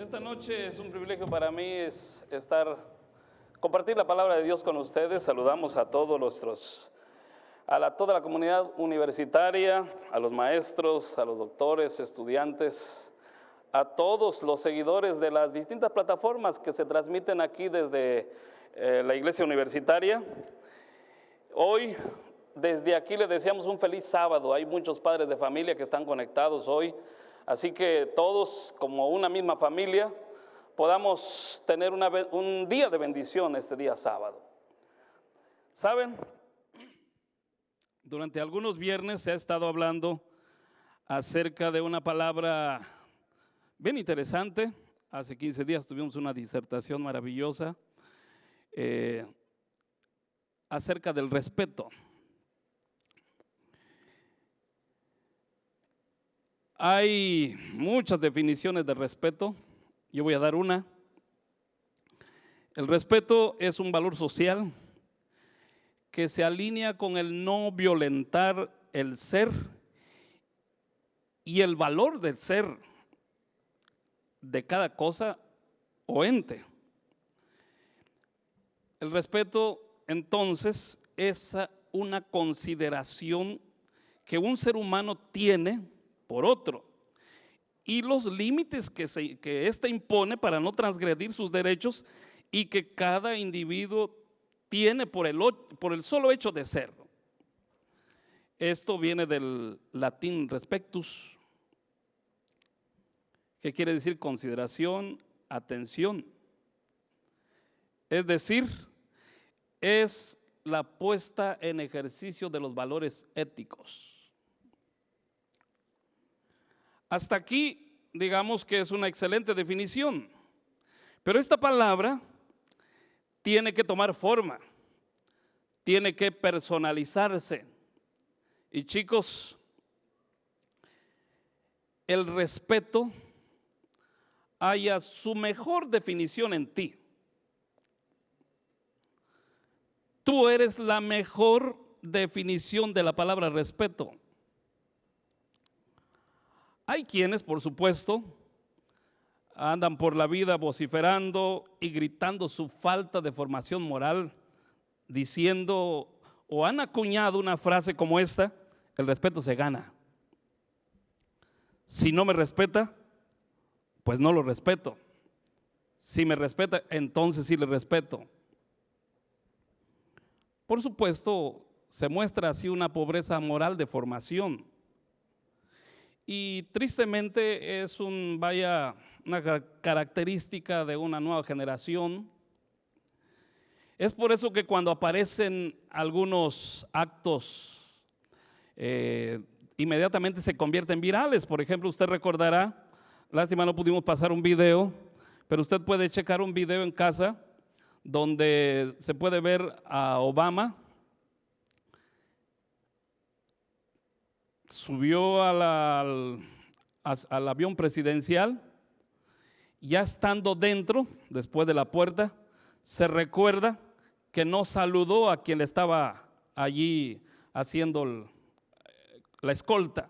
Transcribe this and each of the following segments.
Esta noche es un privilegio para mí es estar, compartir la palabra de Dios con ustedes. Saludamos a todos nuestros, a la, toda la comunidad universitaria, a los maestros, a los doctores, estudiantes, a todos los seguidores de las distintas plataformas que se transmiten aquí desde eh, la iglesia universitaria. Hoy, desde aquí le deseamos un feliz sábado. Hay muchos padres de familia que están conectados hoy. Así que todos, como una misma familia, podamos tener un día de bendición este día sábado. ¿Saben? Durante algunos viernes se ha estado hablando acerca de una palabra bien interesante. Hace 15 días tuvimos una disertación maravillosa eh, acerca del respeto. Hay muchas definiciones de respeto. Yo voy a dar una. El respeto es un valor social que se alinea con el no violentar el ser y el valor del ser de cada cosa o ente. El respeto entonces es una consideración que un ser humano tiene por otro. Y los límites que, se, que impone para no transgredir sus derechos y que cada individuo tiene por el, por el solo hecho de ser. Esto viene del latín respectus, que quiere decir consideración, atención. Es decir, es la puesta en ejercicio de los valores éticos. Hasta aquí, digamos que es una excelente definición, pero esta palabra tiene que tomar forma, tiene que personalizarse. Y chicos, el respeto haya su mejor definición en ti. Tú eres la mejor definición de la palabra respeto. Hay quienes, por supuesto, andan por la vida vociferando y gritando su falta de formación moral, diciendo o han acuñado una frase como esta, el respeto se gana. Si no me respeta, pues no lo respeto. Si me respeta, entonces sí le respeto. Por supuesto, se muestra así una pobreza moral de formación y tristemente es un, vaya, una característica de una nueva generación. Es por eso que cuando aparecen algunos actos, eh, inmediatamente se convierten virales. Por ejemplo, usted recordará, lástima no pudimos pasar un video, pero usted puede checar un video en casa donde se puede ver a Obama subió al, al avión presidencial, ya estando dentro, después de la puerta, se recuerda que no saludó a quien estaba allí haciendo la escolta.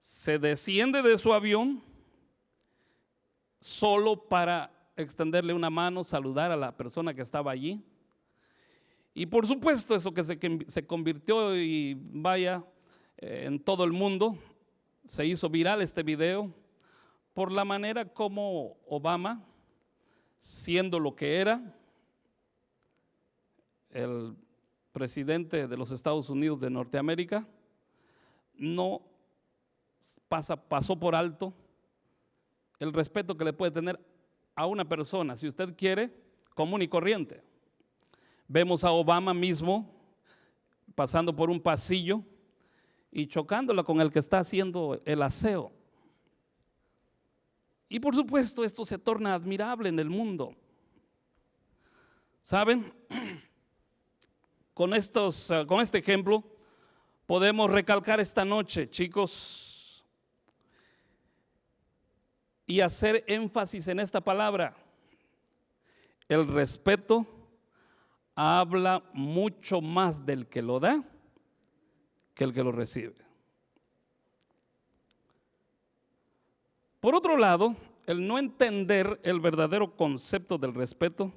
Se desciende de su avión solo para extenderle una mano, saludar a la persona que estaba allí. Y por supuesto eso que se, se convirtió y vaya en todo el mundo. Se hizo viral este video por la manera como Obama, siendo lo que era, el presidente de los Estados Unidos de Norteamérica, no pasa, pasó por alto el respeto que le puede tener a una persona, si usted quiere, común y corriente. Vemos a Obama mismo pasando por un pasillo y chocándola con el que está haciendo el aseo. Y por supuesto esto se torna admirable en el mundo. ¿Saben? Con, estos, eh, con este ejemplo podemos recalcar esta noche, chicos, y hacer énfasis en esta palabra. El respeto habla mucho más del que lo da que el que lo recibe. Por otro lado, el no entender el verdadero concepto del respeto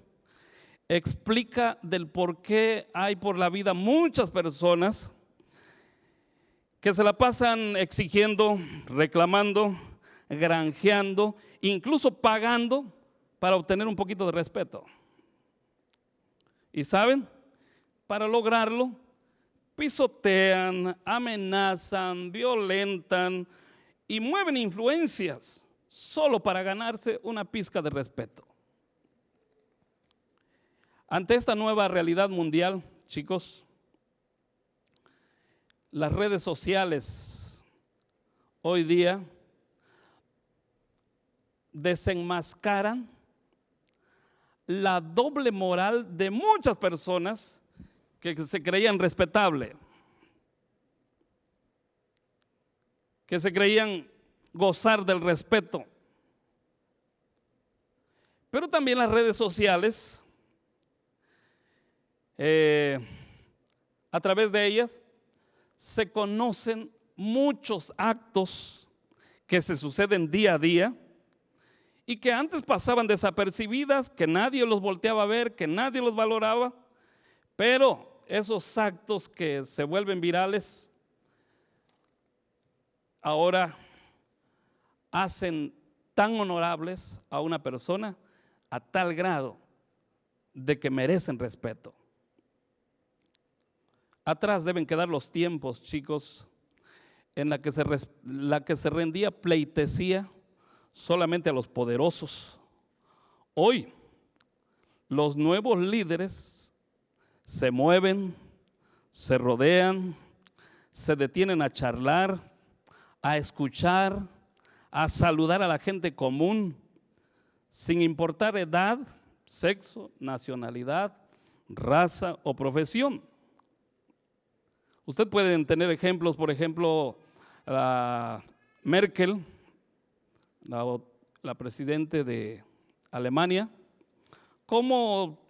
explica del por qué hay por la vida muchas personas que se la pasan exigiendo, reclamando, granjeando, incluso pagando para obtener un poquito de respeto. Y saben, para lograrlo, pisotean, amenazan, violentan y mueven influencias solo para ganarse una pizca de respeto. Ante esta nueva realidad mundial, chicos, las redes sociales hoy día desenmascaran la doble moral de muchas personas que se creían respetables, que se creían gozar del respeto. Pero también las redes sociales, eh, a través de ellas, se conocen muchos actos que se suceden día a día y que antes pasaban desapercibidas, que nadie los volteaba a ver, que nadie los valoraba, pero esos actos que se vuelven virales ahora hacen tan honorables a una persona a tal grado de que merecen respeto. Atrás deben quedar los tiempos, chicos, en la que se, la que se rendía pleitesía solamente a los poderosos. Hoy, los nuevos líderes se mueven, se rodean, se detienen a charlar, a escuchar, a saludar a la gente común, sin importar edad, sexo, nacionalidad, raza o profesión. Usted puede tener ejemplos, por ejemplo, la Merkel, la, la presidente de Alemania, como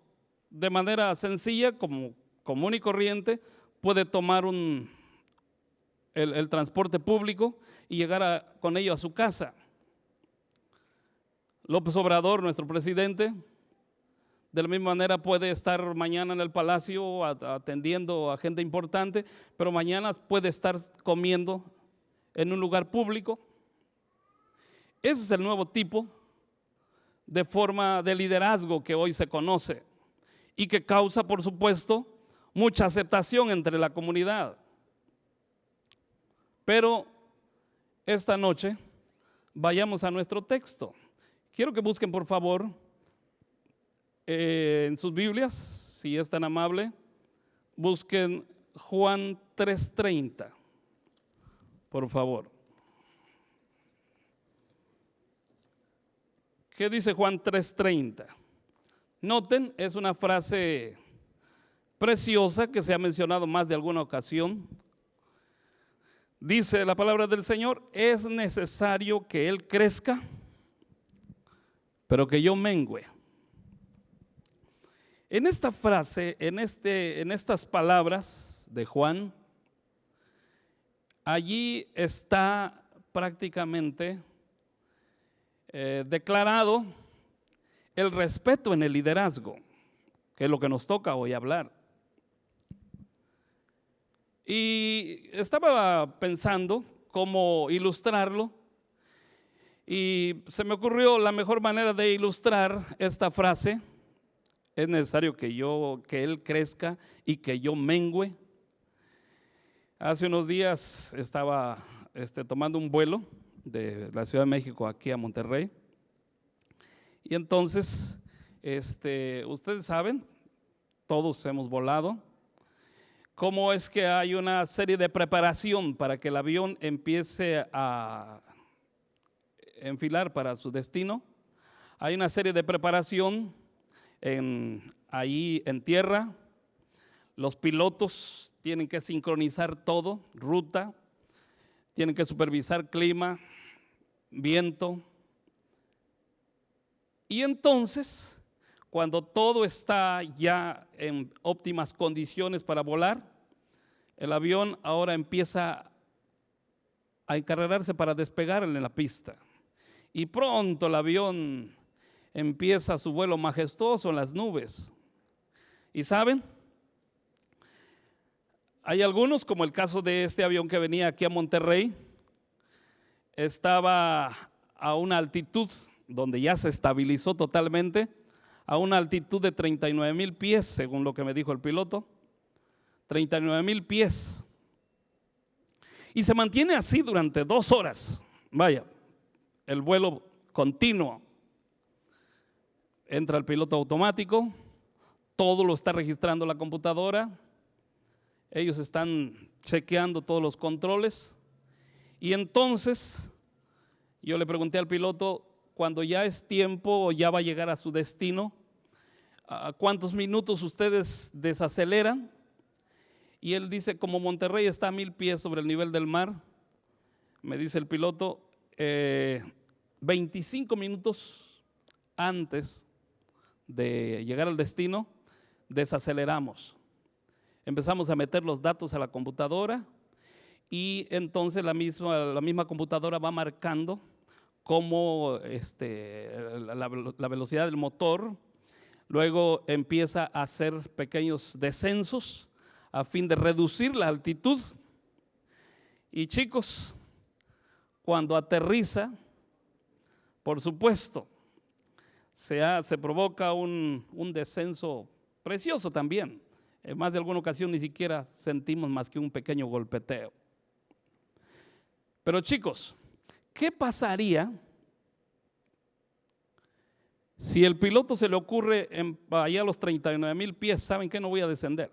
de manera sencilla, como común y corriente, puede tomar un, el, transporte público y llegar con ello a su casa. López Obrador, nuestro presidente, de la misma manera puede estar mañana en el palacio atendiendo a gente importante, pero mañana puede estar comiendo en un lugar público. Ese es el nuevo tipo de forma de liderazgo que hoy se conoce y que causa, por supuesto, mucha aceptación entre la comunidad. Pero esta noche vayamos a nuestro texto. Quiero que busquen, por favor, eh, en sus Biblias, si es tan amable, busquen Juan 3.30, por favor. ¿Qué dice Juan 3.30? Noten, es una frase preciosa que se ha mencionado más de alguna ocasión. Dice la palabra del Señor, es necesario que Él crezca, pero que yo mengüe. En esta frase, en, este, en estas palabras de Juan, allí está prácticamente eh, declarado el respeto en el liderazgo, que es lo que nos toca hoy hablar. Y estaba pensando cómo ilustrarlo y se me ocurrió la mejor manera de ilustrar esta frase. Es necesario que yo, que él crezca y que yo mengüe. Hace unos días estaba este, tomando un vuelo de la Ciudad de México aquí a Monterrey. Y entonces, este, ustedes saben, todos hemos volado cómo es que hay una serie de preparación para que el avión empiece a enfilar para su destino. Hay una serie de preparación ahí en tierra. Los pilotos tienen que sincronizar todo, ruta, tienen que supervisar clima, viento. Y entonces cuando todo está ya en óptimas condiciones para volar, el avión ahora empieza a encargarse para despegar en la pista. y pronto el avión empieza su vuelo majestuoso en las nubes. ¿Y saben? Hay algunos, como el caso de este avión que venía aquí a Monterrey, estaba a una altitud donde ya se estabilizó totalmente, a una altitud de 39 mil pies, según lo que me dijo el piloto. 39 mil pies. Y se mantiene así durante dos horas. Vaya, el vuelo continuo. Entra el piloto automático, todo lo está registrando la computadora, ellos están chequeando todos los controles y entonces yo le pregunté al piloto, cuando ya es tiempo o ya va a llegar a su destino, ¿a cuántos minutos ustedes desaceleran? Y él dice, como Monterrey está a mil pies sobre el nivel del mar, me dice el piloto, 25 eh, minutos antes de llegar al destino, desaceleramos. Empezamos a meter los datos a la computadora y entonces la misma, la misma computadora va marcando cómo este, la, velocidad del motor, luego empieza a hacer pequeños descensos a fin de reducir la altitud. Y chicos, cuando aterriza, por supuesto, se, se provoca un, descenso precioso también. En más de alguna ocasión ni siquiera sentimos más que un pequeño golpeteo. Pero chicos, ¿qué pasaría si el piloto se le ocurre en, allá a los 39 mil pies? ¿Saben que no voy a descender?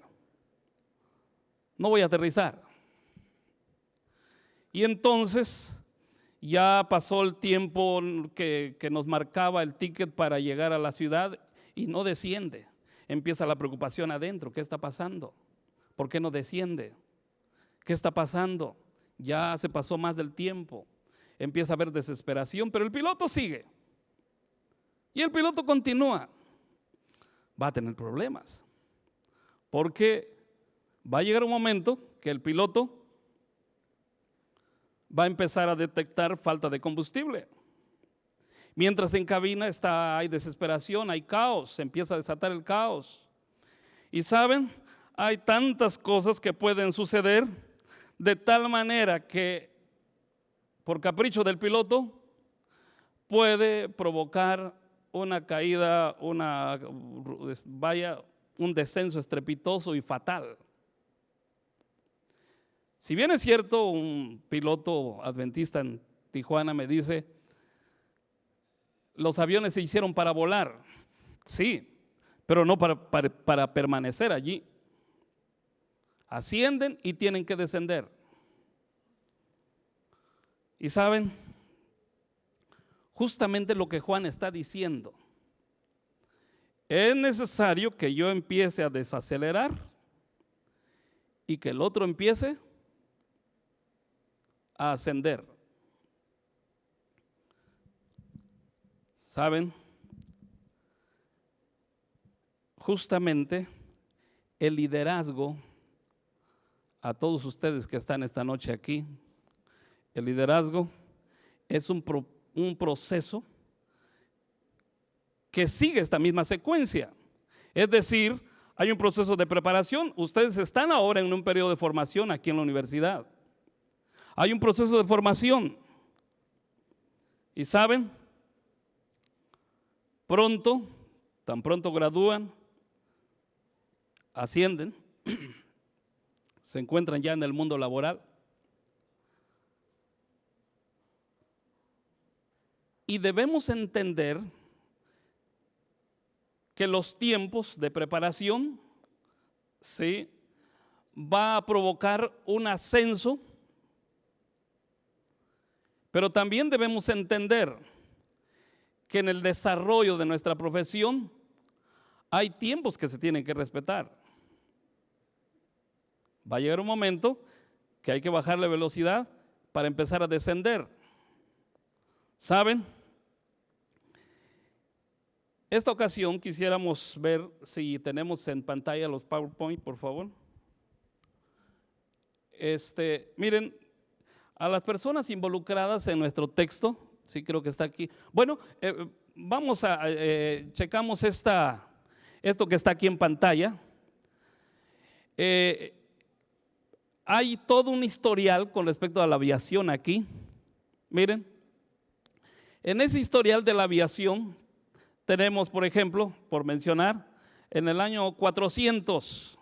no voy a aterrizar. Y entonces ya pasó el tiempo que, nos marcaba el ticket para llegar a la ciudad y no desciende. Empieza la preocupación adentro. ¿Qué está pasando? ¿Por qué no desciende? ¿Qué está pasando? Ya se pasó más del tiempo. Empieza a haber desesperación, pero el piloto sigue. Y el piloto continúa. Va a tener problemas. Porque va a llegar un momento que el piloto va a empezar a detectar falta de combustible. Mientras en cabina está, hay desesperación, hay caos, empieza a desatar el caos. Y saben, hay tantas cosas que pueden suceder de tal manera que por capricho del piloto puede provocar una caída, una vaya, un descenso estrepitoso y fatal. Si bien es cierto, un piloto adventista en Tijuana me dice, los aviones se hicieron para volar, sí, pero no para, para, permanecer allí. Ascienden y tienen que descender. Y saben, justamente lo que Juan está diciendo, es necesario que yo empiece a desacelerar y que el otro empiece a ascender. ¿Saben? Justamente el liderazgo, a todos ustedes que están esta noche aquí, el liderazgo es un, un proceso que sigue esta misma secuencia. Es decir, hay un proceso de preparación. Ustedes están ahora en un periodo de formación aquí en la universidad. Hay un proceso de formación. Y saben, pronto, tan pronto gradúan, ascienden, se encuentran ya en el mundo laboral. Y debemos entender que los tiempos de preparación ¿sí? va a provocar un ascenso pero también debemos entender que en el desarrollo de nuestra profesión hay tiempos que se tienen que respetar. Va a llegar un momento que hay que bajar la velocidad para empezar a descender. ¿Saben? Esta ocasión quisiéramos ver si tenemos en pantalla los PowerPoint, por favor. Este, miren, a las personas involucradas en nuestro texto Sí, creo que está aquí. Bueno, eh, vamos a, eh, checamos esta, esto que está aquí en pantalla. Eh, hay todo un historial con respecto a la aviación aquí. Miren, en ese historial de la aviación tenemos, por ejemplo, por mencionar, en el año 400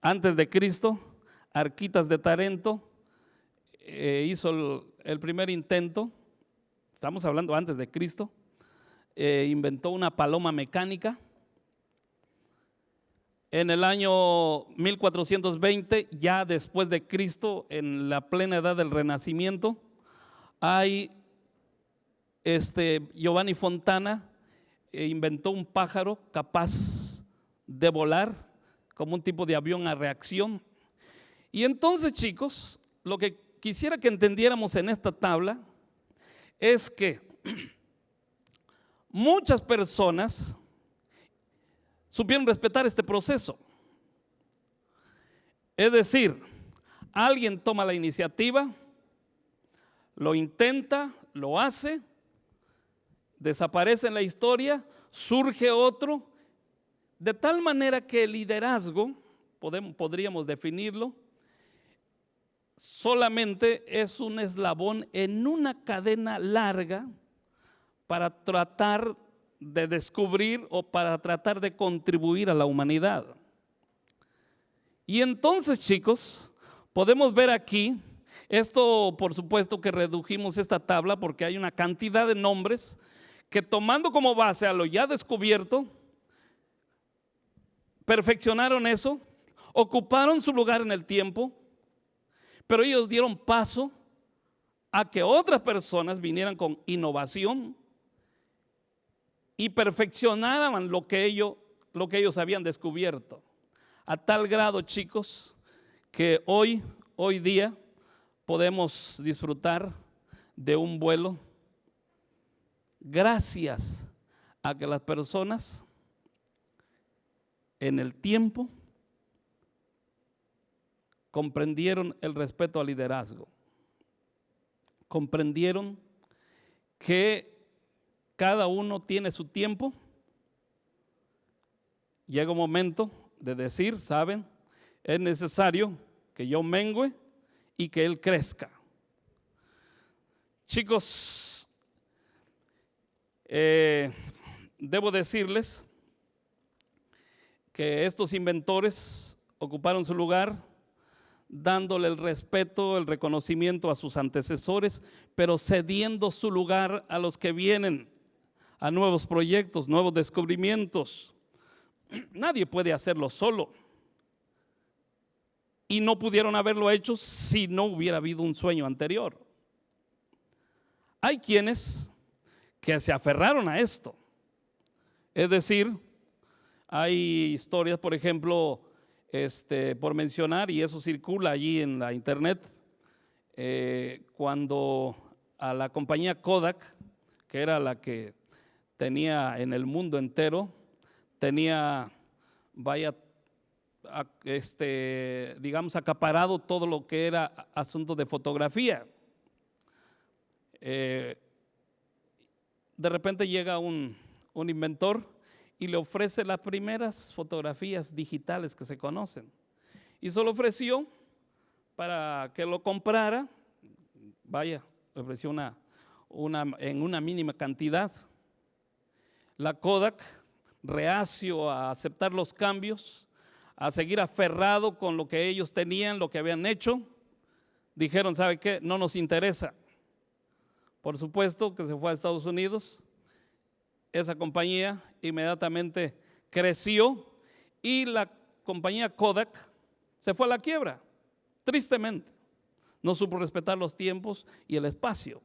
antes de Cristo, Arquitas de Tarento eh, hizo el, primer intento, estamos hablando antes de Cristo, eh, inventó una paloma mecánica. En el año 1420, ya después de Cristo, en la plena edad del Renacimiento, hay este Giovanni Fontana eh, inventó un pájaro capaz de volar como un tipo de avión a reacción. Y entonces, chicos, lo que quisiera que entendiéramos en esta tabla es que muchas personas supieron respetar este proceso. Es decir, alguien toma la iniciativa, lo intenta, lo hace, desaparece en la historia, surge otro, de tal manera que el liderazgo, podríamos definirlo, solamente es un eslabón en una cadena larga para tratar de descubrir o para tratar de contribuir a la humanidad. Y entonces, chicos, podemos ver aquí, esto por supuesto que redujimos esta tabla porque hay una cantidad de nombres que tomando como base a lo ya descubierto, perfeccionaron eso, ocuparon su lugar en el tiempo, pero ellos dieron paso a que otras personas vinieran con innovación y perfeccionaran lo que ellos, lo que ellos habían descubierto. A tal grado, chicos, que hoy, hoy día, podemos disfrutar de un vuelo gracias a que las personas en el tiempo comprendieron el respeto al liderazgo, comprendieron que cada uno tiene su tiempo, llega un momento de decir, ¿saben? Es necesario que yo mengue y que él crezca. Chicos, eh, debo decirles que estos inventores ocuparon su lugar dándole el respeto, el reconocimiento a sus antecesores, pero cediendo su lugar a los que vienen, a nuevos proyectos, nuevos descubrimientos. Nadie puede hacerlo solo. Y no pudieron haberlo hecho si no hubiera habido un sueño anterior. Hay quienes que se aferraron a esto. Es decir, hay historias, por ejemplo, este, por mencionar, y eso circula allí en la internet, eh, cuando a la compañía Kodak, que era la que tenía en el mundo entero, tenía, vaya, este, digamos, acaparado todo lo que era asunto de fotografía. Eh, de repente llega un, un inventor y le ofrece las primeras fotografías digitales que se conocen. Y se lo ofreció para que lo comprara, vaya, le ofreció una, una, en una mínima cantidad. La Kodak, reacio a aceptar los cambios, a seguir aferrado con lo que ellos tenían, lo que habían hecho, dijeron, ¿sabe qué? No nos interesa. Por supuesto que se fue a Estados Unidos, esa compañía inmediatamente creció y la compañía Kodak se fue a la quiebra, tristemente. No supo respetar los tiempos y el espacio.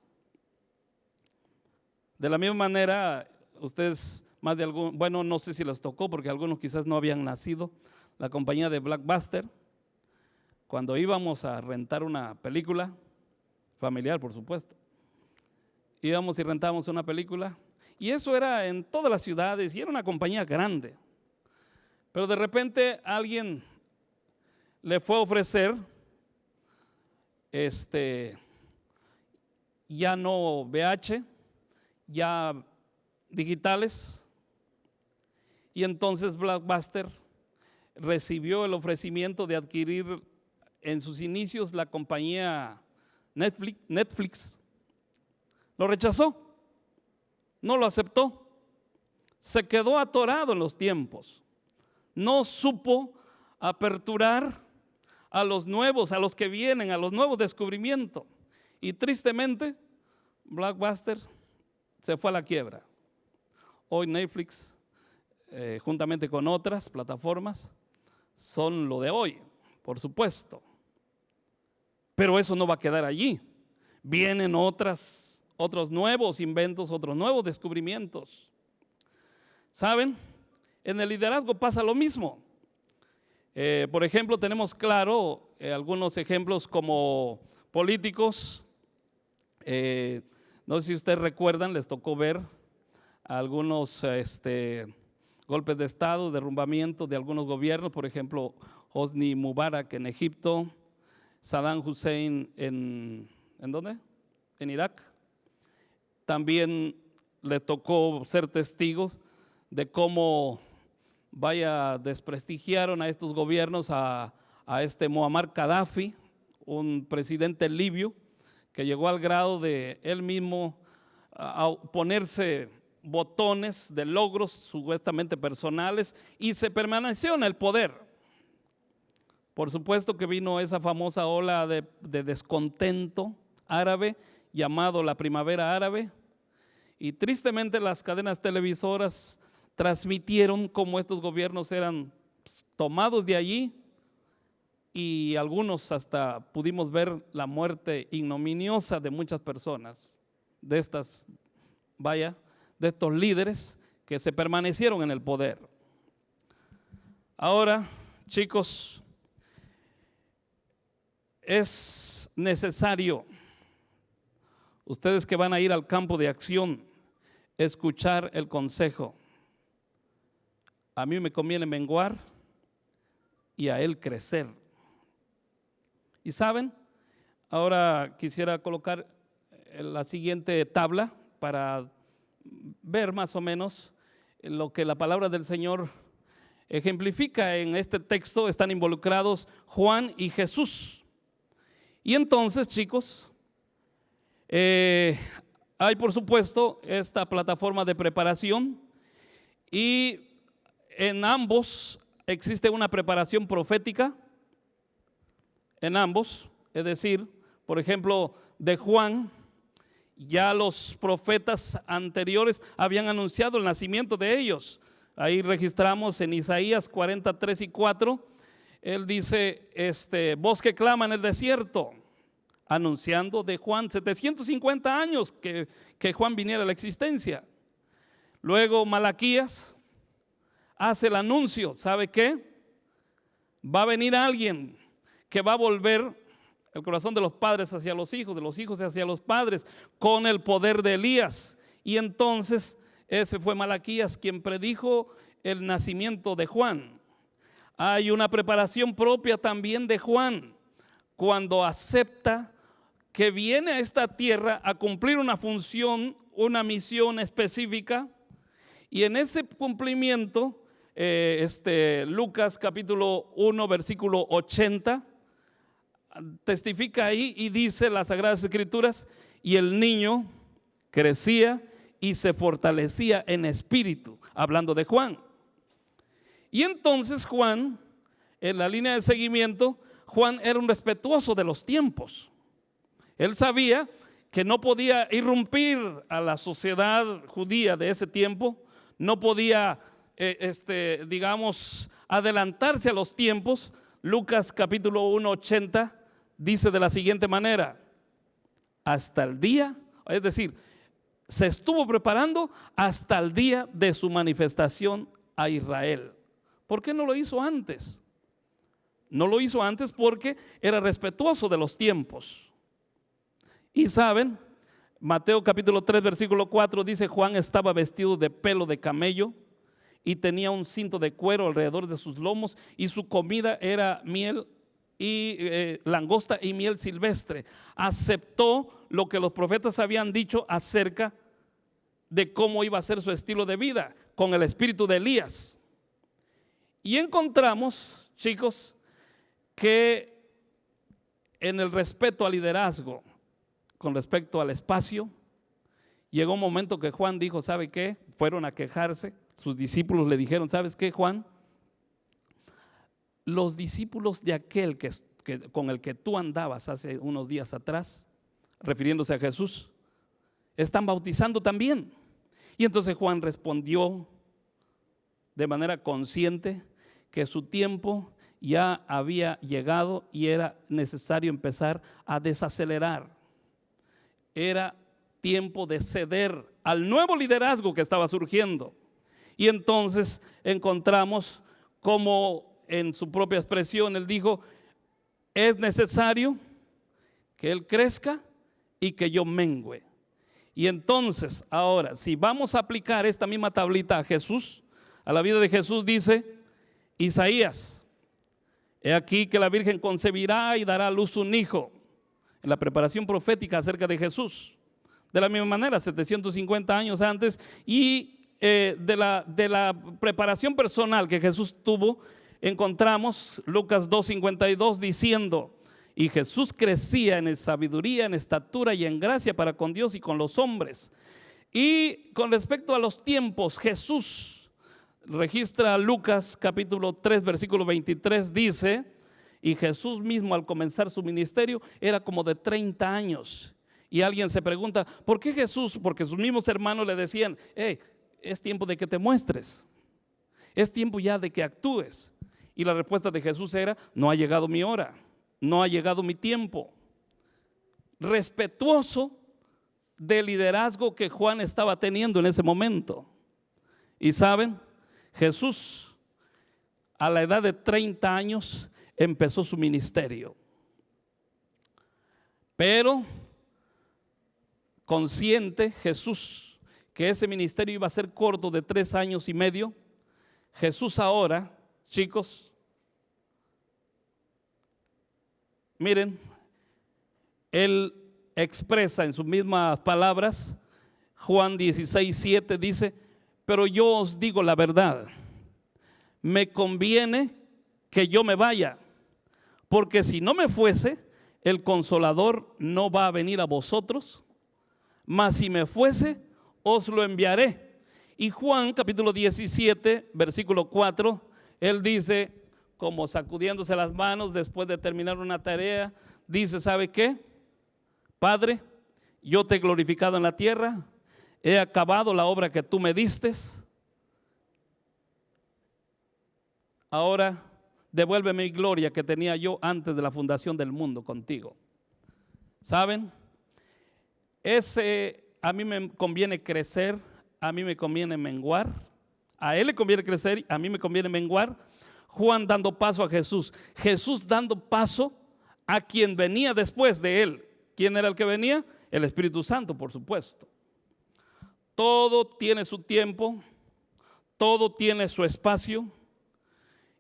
De la misma manera, ustedes más de algún, bueno, no sé si les tocó porque algunos quizás no habían nacido, la compañía de Blackbuster, cuando íbamos a rentar una película, familiar por supuesto, íbamos y rentábamos una película, y eso era en todas las ciudades y era una compañía grande. Pero de repente alguien le fue a ofrecer este ya no VH, ya digitales. Y entonces Blockbuster recibió el ofrecimiento de adquirir en sus inicios la compañía Netflix. Lo rechazó, no lo aceptó, se quedó atorado en los tiempos, no supo aperturar a los nuevos, a los que vienen, a los nuevos descubrimientos. Y tristemente, Blockbuster se fue a la quiebra. Hoy Netflix, eh, juntamente con otras plataformas, son lo de hoy, por supuesto. Pero eso no va a quedar allí. Vienen otras, otros nuevos inventos, otros nuevos descubrimientos. ¿Saben? En el liderazgo pasa lo mismo. Eh, por ejemplo, tenemos claro eh, algunos ejemplos como políticos. Eh, no sé si ustedes recuerdan, les tocó ver algunos este, golpes de Estado, derrumbamiento de algunos gobiernos, por ejemplo, Hosni Mubarak en Egipto, Saddam Hussein en, ¿en dónde? En Irak. También le tocó ser testigos de cómo vaya, desprestigiaron a estos gobiernos, a, este Muammar Gaddafi, un presidente libio, que llegó al grado de él mismo ponerse botones de logros supuestamente personales y se permaneció en el poder. Por supuesto que vino esa famosa ola de, de descontento árabe llamado la primavera árabe y tristemente las cadenas televisoras transmitieron cómo estos gobiernos eran tomados de allí y algunos hasta pudimos ver la muerte ignominiosa de muchas personas, de estas, vaya, de estos líderes que se permanecieron en el poder. Ahora, chicos, es necesario, ustedes que van a ir al campo de acción, escuchar el consejo a mí me conviene menguar y a él crecer. Y saben, ahora quisiera colocar la siguiente tabla para ver más o menos lo que la palabra del Señor ejemplifica en este texto. Están involucrados Juan y Jesús. Y entonces, chicos, eh, hay por supuesto esta plataforma de preparación y en ambos existe una preparación profética, en ambos, es decir, por ejemplo, de Juan, ya los profetas anteriores habían anunciado el nacimiento de ellos. Ahí registramos en Isaías 43 y 4, él dice, este, voz que clama en el desierto, anunciando de Juan 750 años que, que Juan viniera a la existencia. Luego Malaquías hace el anuncio, ¿sabe qué? Va a venir alguien que va a volver el corazón de los padres hacia los hijos, de los hijos hacia los padres, con el poder de Elías. Y entonces ese fue Malaquías quien predijo el nacimiento de Juan. Hay una preparación propia también de Juan cuando acepta que viene a esta tierra a cumplir una función, una misión específica, y en ese cumplimiento eh, este, Lucas capítulo 1, versículo 80, testifica ahí y dice las Sagradas Escrituras, y el niño crecía y se fortalecía en espíritu, hablando de Juan. Y entonces Juan, en la línea de seguimiento, Juan era un respetuoso de los tiempos. Él sabía que no podía irrumpir a la sociedad judía de ese tiempo, no podía eh, este, digamos, adelantarse a los tiempos, Lucas capítulo 1, 80 dice de la siguiente manera, hasta el día, es decir, se estuvo preparando hasta el día de su manifestación a Israel. ¿Por qué no lo hizo antes? No lo hizo antes porque era respetuoso de los tiempos. Y saben, Mateo capítulo 3, versículo 4 dice, Juan estaba vestido de pelo de camello y tenía un cinto de cuero alrededor de sus lomos y su comida era miel y eh, langosta y miel silvestre. Aceptó lo que los profetas habían dicho acerca de cómo iba a ser su estilo de vida con el espíritu de Elías. Y encontramos, chicos, que en el respeto al liderazgo, con respecto al espacio, llegó un momento que Juan dijo, ¿sabe qué? Fueron a quejarse, sus discípulos le dijeron, ¿sabes qué, Juan? Los discípulos de aquel que, con el que tú andabas hace unos días atrás, refiriéndose a Jesús, están bautizando también. Y entonces Juan respondió de manera consciente que su tiempo ya había llegado y era necesario empezar a desacelerar. Era tiempo de ceder al nuevo liderazgo que estaba surgiendo. Y entonces encontramos como en su propia expresión él dijo, es necesario que él crezca y que yo mengüe. Y entonces, ahora, si vamos a aplicar esta misma tablita a Jesús, a la vida de Jesús dice Isaías, he aquí que la Virgen concebirá y dará a luz un hijo, en la preparación profética acerca de Jesús. De la misma manera, 750 años antes, y eh, de, la, de la preparación personal que Jesús tuvo, encontramos Lucas 2.52 diciendo, y Jesús crecía en sabiduría, en estatura y en gracia para con Dios y con los hombres. Y con respecto a los tiempos, Jesús registra Lucas capítulo 3, versículo 23, dice, y Jesús mismo al comenzar su ministerio era como de 30 años. Y alguien se pregunta, ¿por qué Jesús? Porque sus mismos hermanos le decían, hey, es tiempo de que te muestres. Es tiempo ya de que actúes. Y la respuesta de Jesús era, no ha llegado mi hora no ha llegado mi tiempo. Respetuoso del liderazgo que Juan estaba teniendo en ese momento. Y saben, Jesús a la edad de 30 años empezó su ministerio. Pero consciente Jesús que ese ministerio iba a ser corto de tres años y medio, Jesús ahora, chicos, Miren, él expresa en sus mismas palabras, Juan 16, 7 dice, pero yo os digo la verdad, me conviene que yo me vaya, porque si no me fuese, el consolador no va a venir a vosotros, mas si me fuese, os lo enviaré. Y Juan capítulo 17, versículo 4, él dice, como sacudiéndose las manos después de terminar una tarea, dice, ¿sabe qué? Padre, yo te he glorificado en la tierra, he acabado la obra que tú me diste. Ahora devuélveme mi gloria que tenía yo antes de la fundación del mundo contigo. ¿Saben? Ese a mí me conviene crecer, a mí me conviene menguar, a él le conviene crecer, a mí me conviene menguar Juan dando paso a Jesús, Jesús dando paso a quien venía después de él. ¿Quién era el que venía? El Espíritu Santo, por supuesto. Todo tiene su tiempo, todo tiene su espacio.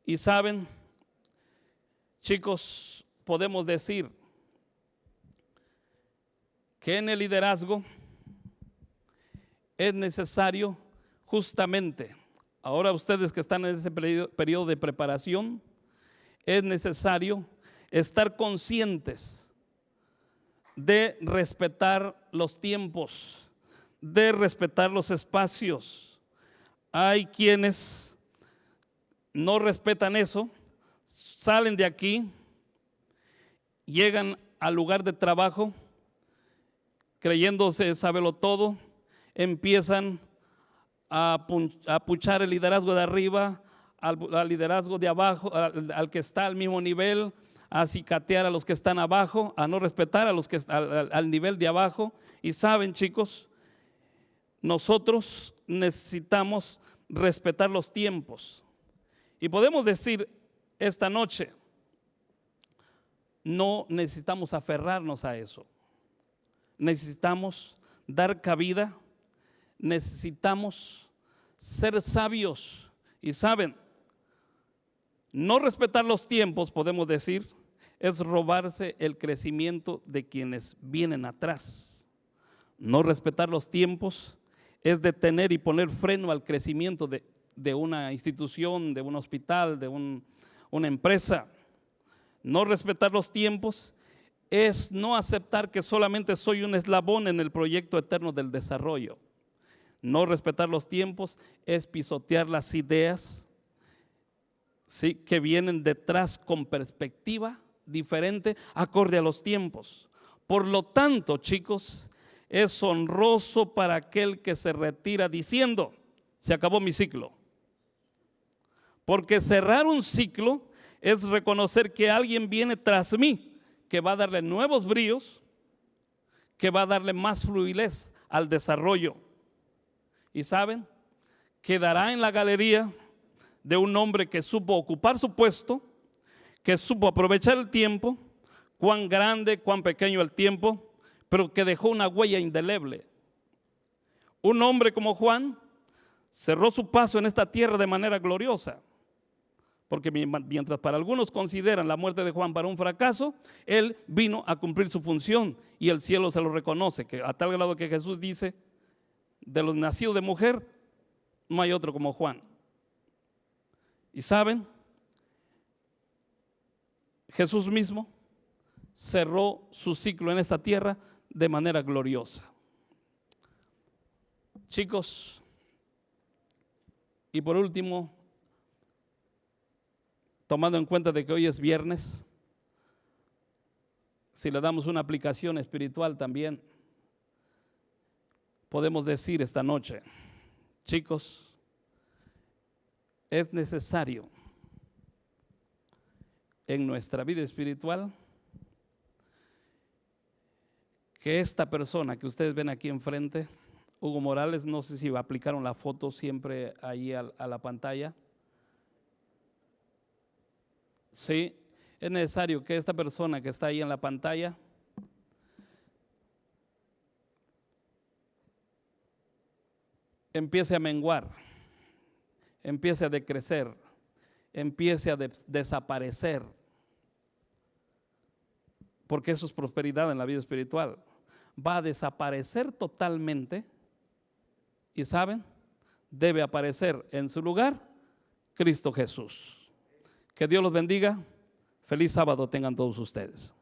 Y saben, chicos, podemos decir que en el liderazgo es necesario justamente Ahora ustedes que están en ese periodo de preparación, es necesario estar conscientes de respetar los tiempos, de respetar los espacios. Hay quienes no respetan eso, salen de aquí, llegan al lugar de trabajo, creyéndose sábelo todo, empiezan a, puchar el liderazgo de arriba, al, liderazgo de abajo, al, que está al mismo nivel, a cicatear a los que están abajo, a no respetar a los que al, al nivel de abajo. Y saben, chicos, nosotros necesitamos respetar los tiempos. Y podemos decir esta noche, no necesitamos aferrarnos a eso. Necesitamos dar cabida necesitamos ser sabios y saben, no respetar los tiempos, podemos decir, es robarse el crecimiento de quienes vienen atrás. No respetar los tiempos es detener y poner freno al crecimiento de, de una institución, de un hospital, de un, una empresa. No respetar los tiempos es no aceptar que solamente soy un eslabón en el proyecto eterno del desarrollo. No respetar los tiempos es pisotear las ideas ¿sí? que vienen detrás con perspectiva diferente, acorde a los tiempos. Por lo tanto, chicos, es honroso para aquel que se retira diciendo, se acabó mi ciclo. Porque cerrar un ciclo es reconocer que alguien viene tras mí, que va a darle nuevos bríos, que va a darle más fluidez al desarrollo. Y saben, quedará en la galería de un hombre que supo ocupar su puesto, que supo aprovechar el tiempo, cuán grande, cuán pequeño el tiempo, pero que dejó una huella indeleble. Un hombre como Juan cerró su paso en esta tierra de manera gloriosa. Porque mientras para algunos consideran la muerte de Juan para un fracaso, él vino a cumplir su función y el cielo se lo reconoce, que a tal grado que Jesús dice, de los nacidos de mujer, no hay otro como Juan. Y saben, Jesús mismo cerró su ciclo en esta tierra de manera gloriosa. Chicos, y por último, tomando en cuenta de que hoy es viernes, si le damos una aplicación espiritual también, podemos decir esta noche, chicos, es necesario en nuestra vida espiritual que esta persona que ustedes ven aquí enfrente, Hugo Morales, no sé si aplicaron la foto siempre ahí a, a la pantalla, Sí, es necesario que esta persona que está ahí en la pantalla empiece a menguar, empiece a decrecer, empiece a desaparecer, porque eso es prosperidad en la vida espiritual. Va a desaparecer totalmente y saben, debe aparecer en su lugar Cristo Jesús. Que Dios los bendiga. Feliz sábado tengan todos ustedes.